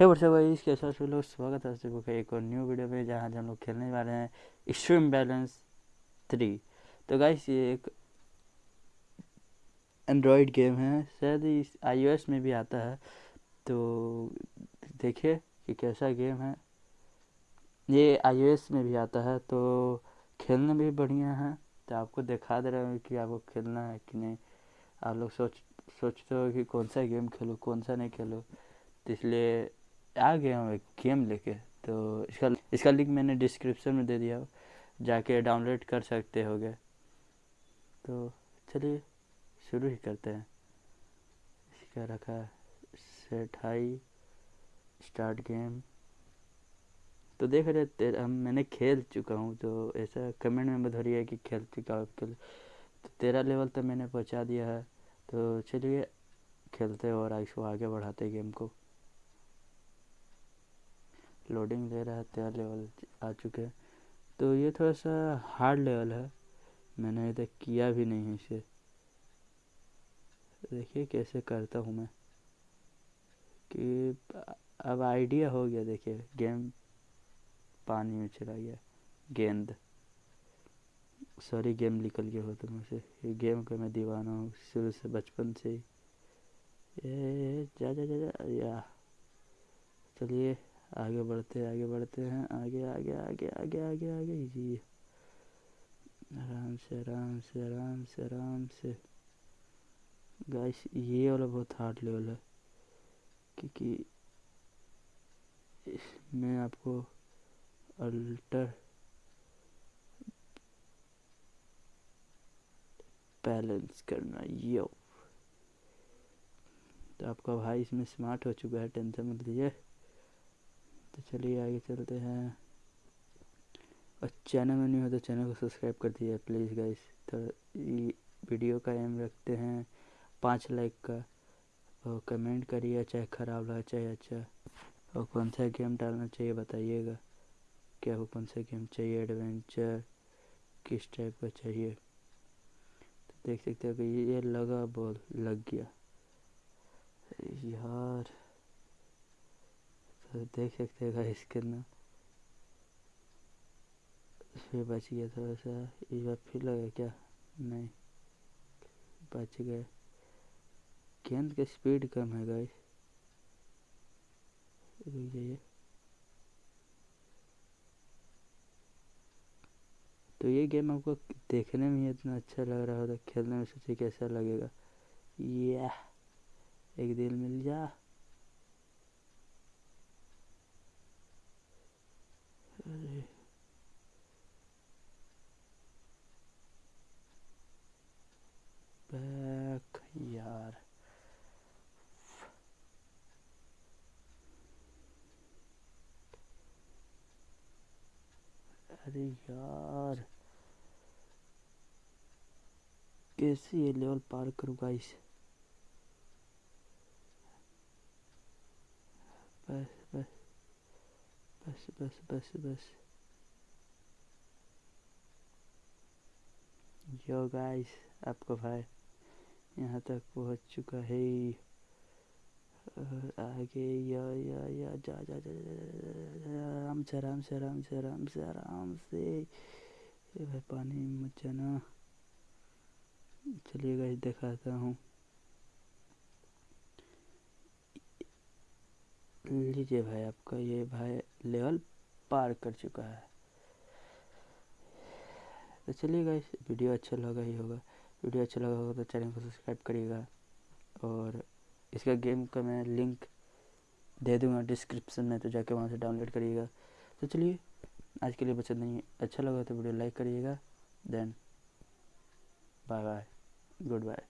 हे WhatsApp guys कैसा सब लोग स्वागत है आप का एक और न्यू वीडियो में जहाँ हम लोग खेलने वाले हैं एक्सट्रीम बैलेंस थ्री तो गाइस ये एक एंड्रॉयड गेम है। शायद इस आईओएस में भी आता है। तो देखिए कि कैसा गेम है। ये आईओएस में भी आता है तो खेलने भी बढ़िया है। तो आपको दिखा दे रहे हैं कि आपको खेलना है कि नहीं। आप लोग सोच, सोचते हो कि कौन सा गेम खेलो, कौन सा नहीं खेलो। तो इसलिए आ गया हूँ एक गेम लेके तो इसका इसका लिंक मैंने डिस्क्रिप्शन में दे दिया, जाके डाउनलोड कर सकते हो गए तो चलिए, शुरू ही करते हैं। इसका रखा सेट हाई स्टार्ट गेम तो देख रहे तेरा मैंने खेल चुका हूँ तो ऐसा कमेंट में बधरी है कि खेल चुका हूँ, खेल तो तेरह लेवल तक मैंने पहुँचा दिया है। तो चलिए, खेलते और इसको आगे बढ़ाते गेम को। लोडिंग ले रहा है तेरह लेवल आ चुके हैं। तो ये थोड़ा सा हार्ड लेवल है। मैंने अभी तक किया भी नहीं है इसे। देखिए कैसे करता हूँ मैं। कि अब आइडिया हो गया, देखिए गेम पानी में चला गया, गेंद। सॉरी गेम निकल गया हो तो मुझसे। ये गेम का मैं दीवाना हूँ, शुरू से बचपन से ही। ये जा जा जा जा, या। चलिए। आगे बढ़ते आगे बढ़ते हैं, आगे आगे आगे आगे आगे आगे, जी। आराम से आराम से आराम से आराम से। गाइस ये वाला बहुत हार्ड लेवल है, क्योंकि इसमें आपको अल्टर बैलेंस करना यो तो आपका भाई इसमें स्मार्ट हो चुका है टेंशन मत लीजिए। तो चलिए आगे चलते हैं। और चैनल में नहीं हो तो चैनल को सब्सक्राइब कर दीजिए प्लीज़ गाइस तो ये वीडियो का एम रखते हैं पाँच लाइक का। और कमेंट करिए, चाहे ख़राब लगा चाहे अच्छा। और कौन सा गेम डालना चाहिए बताइएगा। क्या वो कौन सा गेम चाहिए? एडवेंचर किस टाइप का चाहिए? तो देख सकते हो कि ये लगा बॉल लग गया। यार। तो देख सकते हैं गाइस कितना। फिर बच गया थोड़ा सा इस बार फिर लगा क्या? नहीं। बच गए गेंद का स्पीड कम है गाइस रुक जाइए। तो ये गेम आपको देखने में इतना अच्छा लग रहा होता खेलने में सोचिए कैसा लगेगा। ये एक दिल मिल जा अरे बैक यार अरे यार। कैसे ये लेवल पार करूँ गाइस बस बस बस बस बस बस। यो गाइस आपका भाई यहाँ तक पहुँच चुका है। आगे, या या या, जा जा जा आराम से से से से। से भाई, पानी मत जाना। चलिए गाइस दिखाता हूँ। लीजिए भाई आपका ये भाई लेवल पार कर चुका है। तो चलिए गाइस वीडियो अच्छा लगा ही होगा। वीडियो अच्छा लगा होगा तो चैनल को सब्सक्राइब करिएगा और इसका गेम का मैं लिंक दे दूँगा डिस्क्रिप्शन में तो जाके वहाँ से डाउनलोड करिएगा। तो चलिए, आज के लिए बचत नहीं अच्छा लगा तो वीडियो लाइक करिएगा, then bye bye, good bye.